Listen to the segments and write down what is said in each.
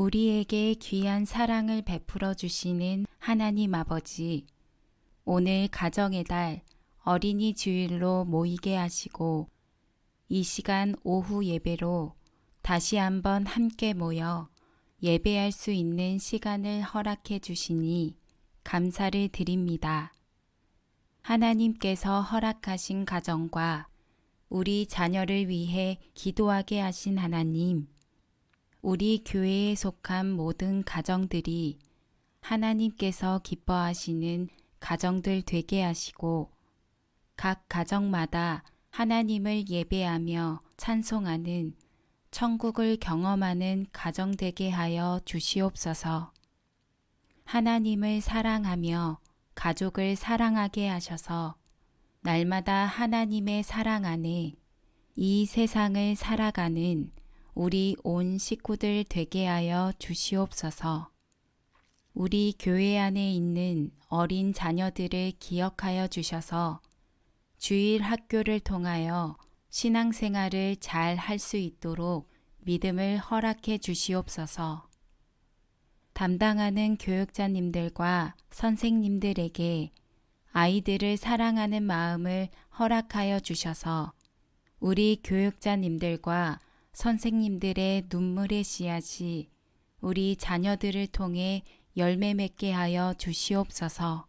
우리에게 귀한 사랑을 베풀어 주시는 하나님 아버지, 오늘 가정의 달 어린이 주일로 모이게 하시고 이 시간 오후 예배로 다시 한번 함께 모여 예배할 수 있는 시간을 허락해 주시니 감사를 드립니다. 하나님께서 허락하신 가정과 우리 자녀를 위해 기도하게 하신 하나님, 우리 교회에 속한 모든 가정들이 하나님께서 기뻐하시는 가정들 되게 하시고 각 가정마다 하나님을 예배하며 찬송하는 천국을 경험하는 가정 되게 하여 주시옵소서. 하나님을 사랑하며 가족을 사랑하게 하셔서 날마다 하나님의 사랑 안에 이 세상을 살아가는 우리 온 식구들 되게 하여 주시옵소서. 우리 교회 안에 있는 어린 자녀들을 기억하여 주셔서 주일 학교를 통하여 신앙생활을 잘 할 수 있도록 믿음을 허락해 주시옵소서. 담당하는 교육자님들과 선생님들에게 아이들을 사랑하는 마음을 허락하여 주셔서 우리 교육자님들과 선생님들의 눈물의 씨앗이 우리 자녀들을 통해 열매 맺게 하여 주시옵소서.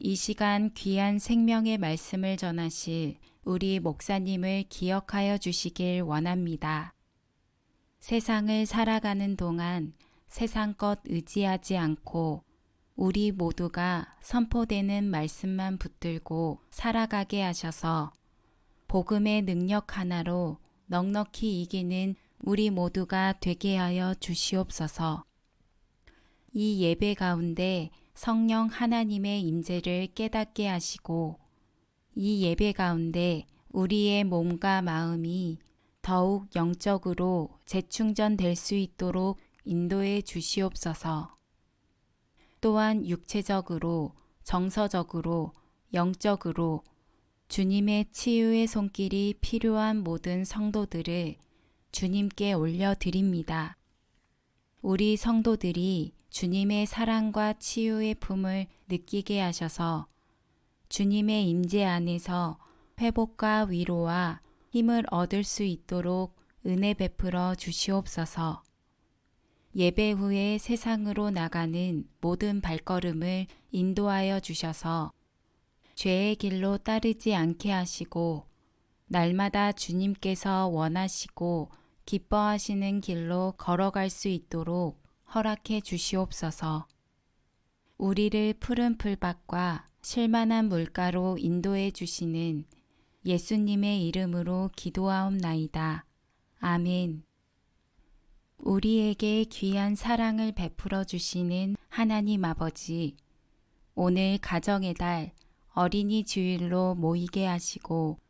이 시간 귀한 생명의 말씀을 전하실 우리 목사님을 기억하여 주시길 원합니다. 세상을 살아가는 동안 세상 것 의지하지 않고 우리 모두가 선포되는 말씀만 붙들고 살아가게 하셔서 복음의 능력 하나로 넉넉히 이기는 우리 모두가 되게 하여 주시옵소서. 이 예배 가운데 성령 하나님의 임재를 깨닫게 하시고 이 예배 가운데 우리의 몸과 마음이 더욱 영적으로 재충전될 수 있도록 인도해 주시옵소서. 또한 육체적으로, 정서적으로, 영적으로 주님의 치유의 손길이 필요한 모든 성도들을 주님께 올려드립니다. 우리 성도들이 주님의 사랑과 치유의 품을 느끼게 하셔서 주님의 임재 안에서 회복과 위로와 힘을 얻을 수 있도록 은혜 베풀어 주시옵소서. 예배 후에 세상으로 나가는 모든 발걸음을 인도하여 주셔서 죄의 길로 따르지 않게 하시고 날마다 주님께서 원하시고 기뻐하시는 길로 걸어갈 수 있도록 허락해 주시옵소서. 우리를 푸른 풀밭과 실만한 물가로 인도해 주시는 예수님의 이름으로 기도하옵나이다. 아멘. 우리에게 귀한 사랑을 베풀어 주시는 하나님 아버지, 오늘 가정의 달 어린이 주일로 모이게 하시고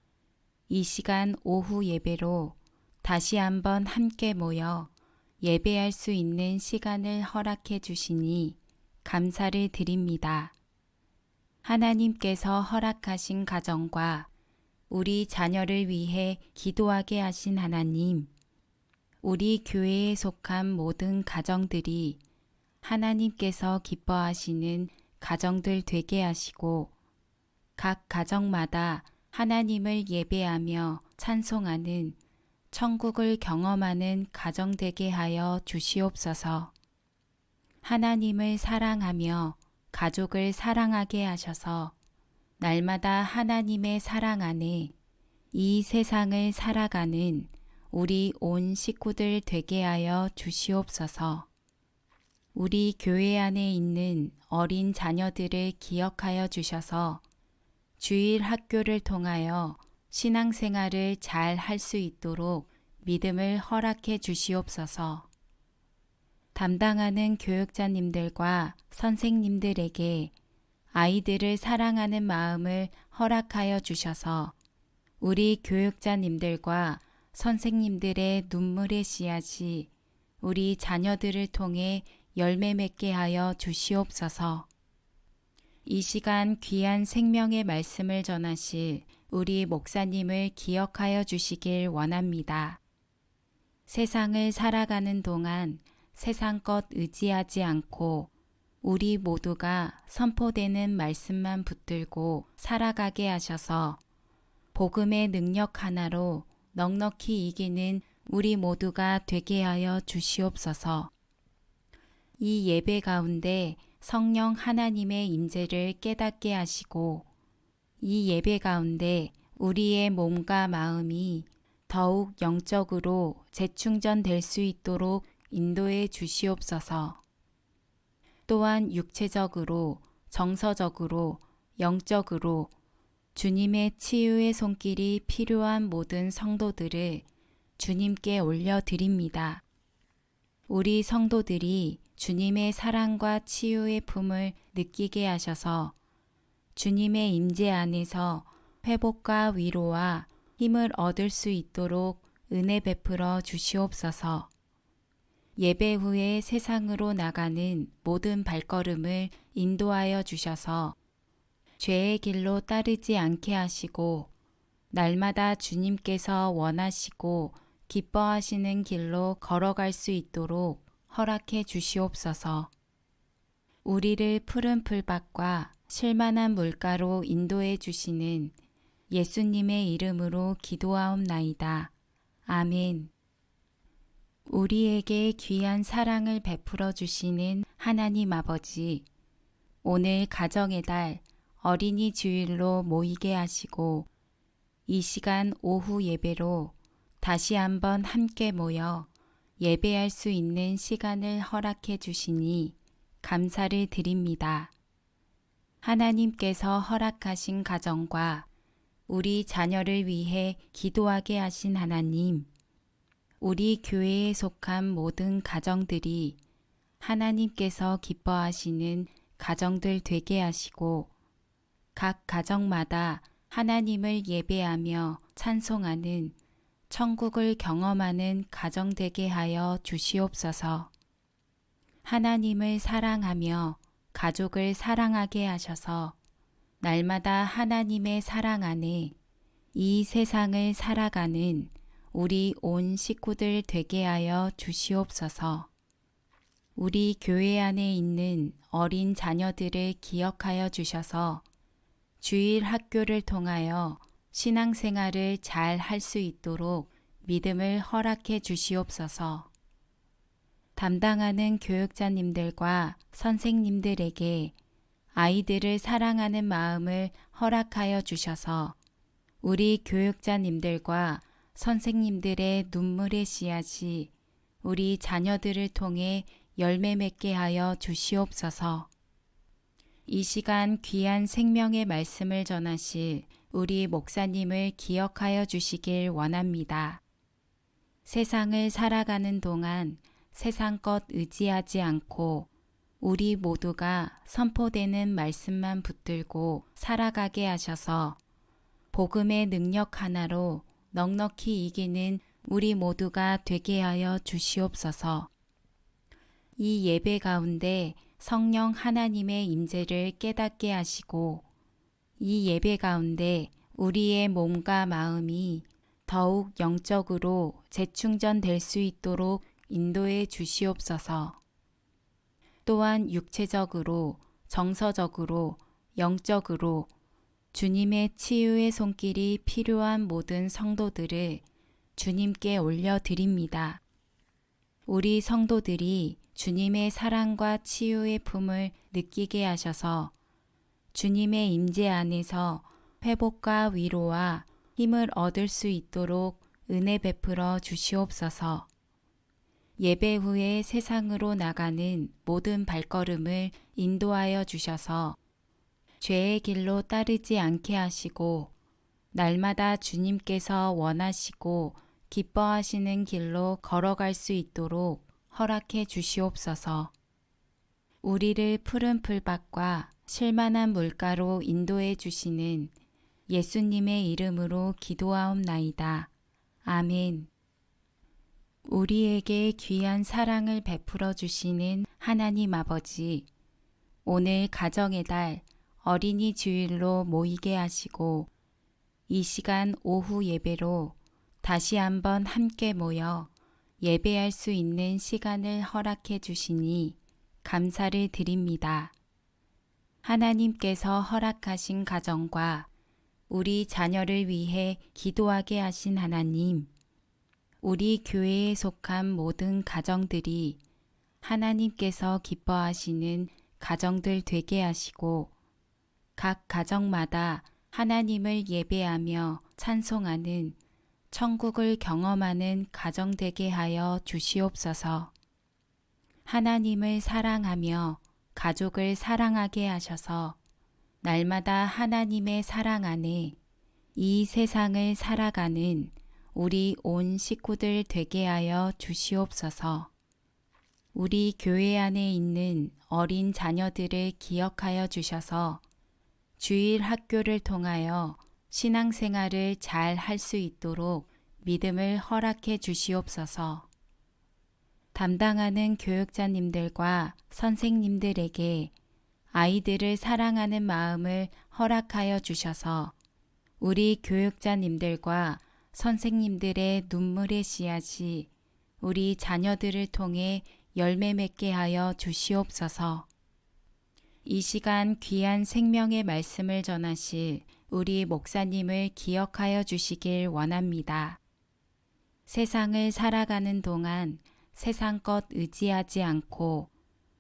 이 시간 오후 예배로 다시 한번 함께 모여 예배할 수 있는 시간을 허락해 주시니 감사를 드립니다. 하나님께서 허락하신 가정과 우리 자녀를 위해 기도하게 하신 하나님, 우리 교회에 속한 모든 가정들이 하나님께서 기뻐하시는 가정들 되게 하시고 각 가정마다 하나님을 예배하며 찬송하는 천국을 경험하는 가정 되게 하여 주시옵소서. 하나님을 사랑하며 가족을 사랑하게 하셔서 날마다 하나님의 사랑 안에 이 세상을 살아가는 우리 온 식구들 되게 하여 주시옵소서. 우리 교회 안에 있는 어린 자녀들을 기억하여 주셔서 주일 학교를 통하여 신앙생활을 잘 할 수 있도록 믿음을 허락해 주시옵소서. 담당하는 교육자님들과 선생님들에게 아이들을 사랑하는 마음을 허락하여 주셔서 우리 교육자님들과 선생님들의 눈물의 씨앗이 우리 자녀들을 통해 열매 맺게 하여 주시옵소서. 이 시간 귀한 생명의 말씀을 전하실 우리 목사님을 기억하여 주시길 원합니다. 세상을 살아가는 동안 세상 것 의지하지 않고 우리 모두가 선포되는 말씀만 붙들고 살아가게 하셔서 복음의 능력 하나로 넉넉히 이기는 우리 모두가 되게 하여 주시옵소서. 이 예배 가운데 성령 하나님의 임재를 깨닫게 하시고 이 예배 가운데 우리의 몸과 마음이 더욱 영적으로 재충전될 수 있도록 인도해 주시옵소서. 또한 육체적으로, 정서적으로, 영적으로 주님의 치유의 손길이 필요한 모든 성도들을 주님께 올려드립니다. 우리 성도들이 주님의 사랑과 치유의 품을 느끼게 하셔서 주님의 임재 안에서 회복과 위로와 힘을 얻을 수 있도록 은혜 베풀어 주시옵소서. 예배 후에 세상으로 나가는 모든 발걸음을 인도하여 주셔서 죄의 길로 따르지 않게 하시고 날마다 주님께서 원하시고 기뻐하시는 길로 걸어갈 수 있도록 허락해 주시옵소서. 우리를 푸른 풀밭과 실만한 물가로 인도해 주시는 예수님의 이름으로 기도하옵나이다. 아멘. 우리에게 귀한 사랑을 베풀어 주시는 하나님 아버지, 오늘 가정의 달 어린이 주일로 모이게 하시고 이 시간 오후 예배로 다시 한번 함께 모여 예배할 수 있는 시간을 허락해 주시니 감사를 드립니다. 하나님께서 허락하신 가정과 우리 자녀를 위해 기도하게 하신 하나님, 우리 교회에 속한 모든 가정들이 하나님께서 기뻐하시는 가정들 되게 하시고 각 가정마다 하나님을 예배하며 찬송하는 천국을 경험하는 가정 되게 하여 주시옵소서. 하나님을 사랑하며 가족을 사랑하게 하셔서 날마다 하나님의 사랑 안에 이 세상을 살아가는 우리 온 식구들 되게 하여 주시옵소서. 우리 교회 안에 있는 어린 자녀들을 기억하여 주셔서 주일 학교를 통하여 신앙생활을 잘 할 수 있도록 믿음을 허락해 주시옵소서. 담당하는 교육자님들과 선생님들에게 아이들을 사랑하는 마음을 허락하여 주셔서 우리 교육자님들과 선생님들의 눈물의 씨앗이 우리 자녀들을 통해 열매 맺게 하여 주시옵소서. 이 시간 귀한 생명의 말씀을 전하실 우리 목사님을 기억하여 주시길 원합니다. 세상을 살아가는 동안 세상 것 의지하지 않고 우리 모두가 선포되는 말씀만 붙들고 살아가게 하셔서 복음의 능력 하나로 넉넉히 이기는 우리 모두가 되게 하여 주시옵소서. 이 예배 가운데 성령 하나님의 임재를 깨닫게 하시고 이 예배 가운데 우리의 몸과 마음이 더욱 영적으로 재충전될 수 있도록 인도해 주시옵소서. 또한 육체적으로, 정서적으로, 영적으로 주님의 치유의 손길이 필요한 모든 성도들을 주님께 올려드립니다. 우리 성도들이 주님의 사랑과 치유의 품을 느끼게 하셔서 주님의 임재 안에서 회복과 위로와 힘을 얻을 수 있도록 은혜 베풀어 주시옵소서. 예배 후에 세상으로 나가는 모든 발걸음을 인도하여 주셔서 죄의 길로 따르지 않게 하시고 날마다 주님께서 원하시고 기뻐하시는 길로 걸어갈 수 있도록 허락해 주시옵소서. 우리를 푸른 풀밭과 실만한 물가로 인도해 주시는 예수님의 이름으로 기도하옵나이다. 아멘. 우리에게 귀한 사랑을 베풀어 주시는 하나님 아버지, 오늘 가정의 달 어린이 주일로 모이게 하시고 이 시간 오후 예배로 다시 한번 함께 모여 예배할 수 있는 시간을 허락해 주시니 감사를 드립니다. 하나님께서 허락하신 가정과 우리 자녀를 위해 기도하게 하신 하나님, 우리 교회에 속한 모든 가정들이 하나님께서 기뻐하시는 가정들 되게 하시고 각 가정마다 하나님을 예배하며 찬송하는 천국을 경험하는 가정 되게 하여 주시옵소서. 하나님을 사랑하며 가족을 사랑하게 하셔서 날마다 하나님의 사랑 안에 이 세상을 살아가는 우리 온 식구들 되게 하여 주시옵소서. 우리 교회 안에 있는 어린 자녀들을 기억하여 주셔서 주일 학교를 통하여 신앙생활을 잘 할 수 있도록 믿음을 허락해 주시옵소서. 담당하는 교육자님들과 선생님들에게 아이들을 사랑하는 마음을 허락하여 주셔서 우리 교육자님들과 선생님들의 눈물의 씨앗이 우리 자녀들을 통해 열매 맺게 하여 주시옵소서. 이 시간 귀한 생명의 말씀을 전하실 우리 목사님을 기억하여 주시길 원합니다. 세상을 살아가는 동안 세상 것 의지하지 않고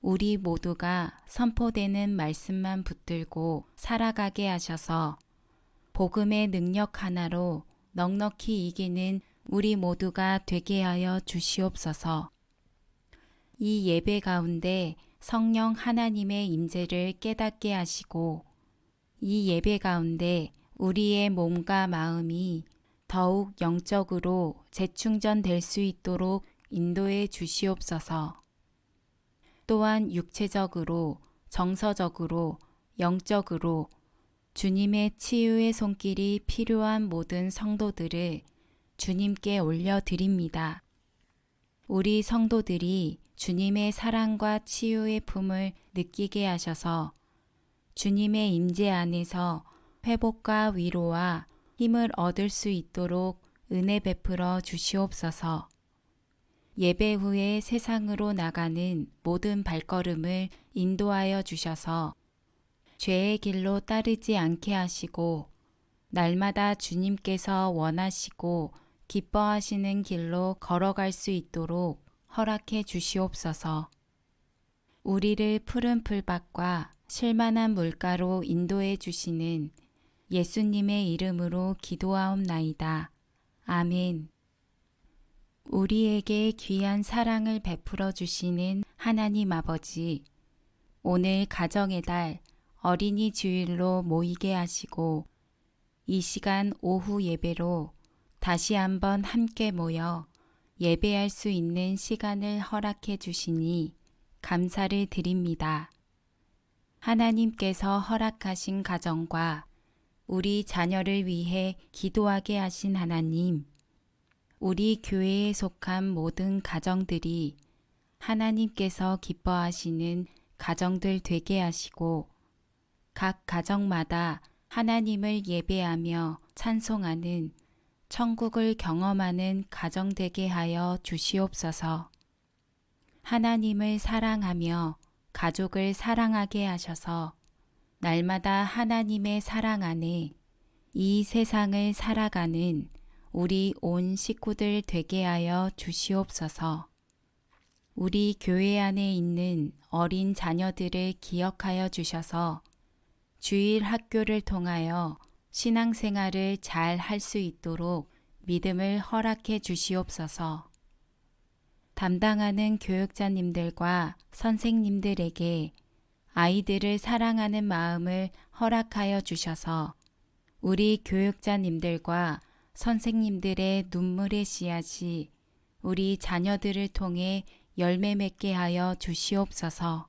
우리 모두가 선포되는 말씀만 붙들고 살아가게 하셔서 복음의 능력 하나로 넉넉히 이기는 우리 모두가 되게 하여 주시옵소서. 이 예배 가운데 성령 하나님의 임재를 깨닫게 하시고 이 예배 가운데 우리의 몸과 마음이 더욱 영적으로 재충전될 수 있도록 인도해 주시옵소서. 또한 육체적으로, 정서적으로, 영적으로 주님의 치유의 손길이 필요한 모든 성도들을 주님께 올려드립니다. 우리 성도들이 주님의 사랑과 치유의 품을 느끼게 하셔서 주님의 임재 안에서 회복과 위로와 힘을 얻을 수 있도록 은혜 베풀어 주시옵소서. 예배 후에 세상으로 나가는 모든 발걸음을 인도하여 주셔서 죄의 길로 따르지 않게 하시고 날마다 주님께서 원하시고 기뻐하시는 길로 걸어갈 수 있도록 허락해 주시옵소서. 우리를 푸른 풀밭과 실만한 물가로 인도해 주시는 예수님의 이름으로 기도하옵나이다. 아멘. 우리에게 귀한 사랑을 베풀어 주시는 하나님 아버지, 오늘 가정의 달 어린이 주일로 모이게 하시고 이 시간 오후 예배로 다시 한번 함께 모여 예배할 수 있는 시간을 허락해 주시니 감사를 드립니다. 하나님께서 허락하신 가정과 우리 자녀를 위해 기도하게 하신 하나님, 우리 교회에 속한 모든 가정들이 하나님께서 기뻐하시는 가정들 되게 하시고 각 가정마다 하나님을 예배하며 찬송하는 천국을 경험하는 가정 되게 하여 주시옵소서. 하나님을 사랑하며 가족을 사랑하게 하셔서 날마다 하나님의 사랑 안에 이 세상을 살아가는 우리 온 식구들 되게 하여 주시옵소서. 우리 교회 안에 있는 어린 자녀들을 기억하여 주셔서 주일 학교를 통하여 신앙생활을 잘 할 수 있도록 믿음을 허락해 주시옵소서. 담당하는 교육자님들과 선생님들에게 아이들을 사랑하는 마음을 허락하여 주셔서 우리 교육자님들과 선생님들의 눈물의 씨앗이 우리 자녀들을 통해 열매 맺게 하여 주시옵소서.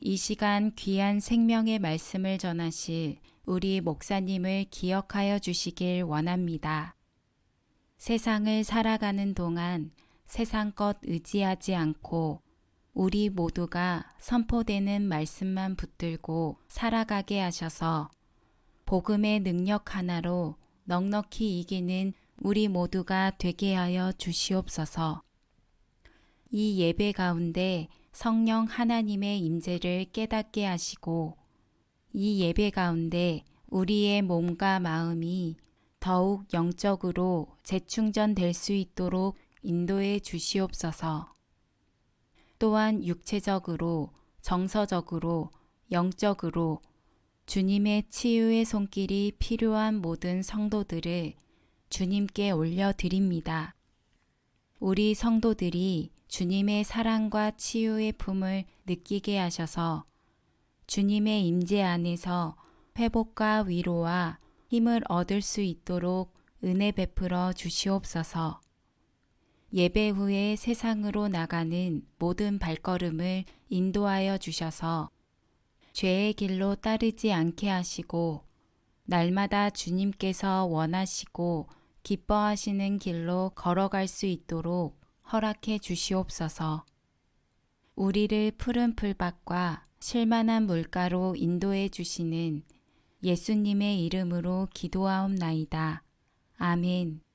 이 시간 귀한 생명의 말씀을 전하실 우리 목사님을 기억하여 주시길 원합니다. 세상을 살아가는 동안 세상 것 의지하지 않고 우리 모두가 선포되는 말씀만 붙들고 살아가게 하셔서 복음의 능력 하나로 넉넉히 이기는 우리 모두가 되게 하여 주시옵소서. 이 예배 가운데 성령 하나님의 임재를 깨닫게 하시고 이 예배 가운데 우리의 몸과 마음이 더욱 영적으로 재충전될 수 있도록 인도해 주시옵소서. 또한 육체적으로, 정서적으로, 영적으로 주님의 치유의 손길이 필요한 모든 성도들을 주님께 올려드립니다. 우리 성도들이 주님의 사랑과 치유의 품을 느끼게 하셔서 주님의 임재 안에서 회복과 위로와 힘을 얻을 수 있도록 은혜 베풀어 주시옵소서. 예배 후에 세상으로 나가는 모든 발걸음을 인도하여 주셔서 죄의 길로 따르지 않게 하시고 날마다 주님께서 원하시고 기뻐하시는 길로 걸어갈 수 있도록 허락해 주시옵소서. 우리를 푸른 풀밭과 실만한 물가로 인도해 주시는 예수님의 이름으로 기도하옵나이다. 아멘.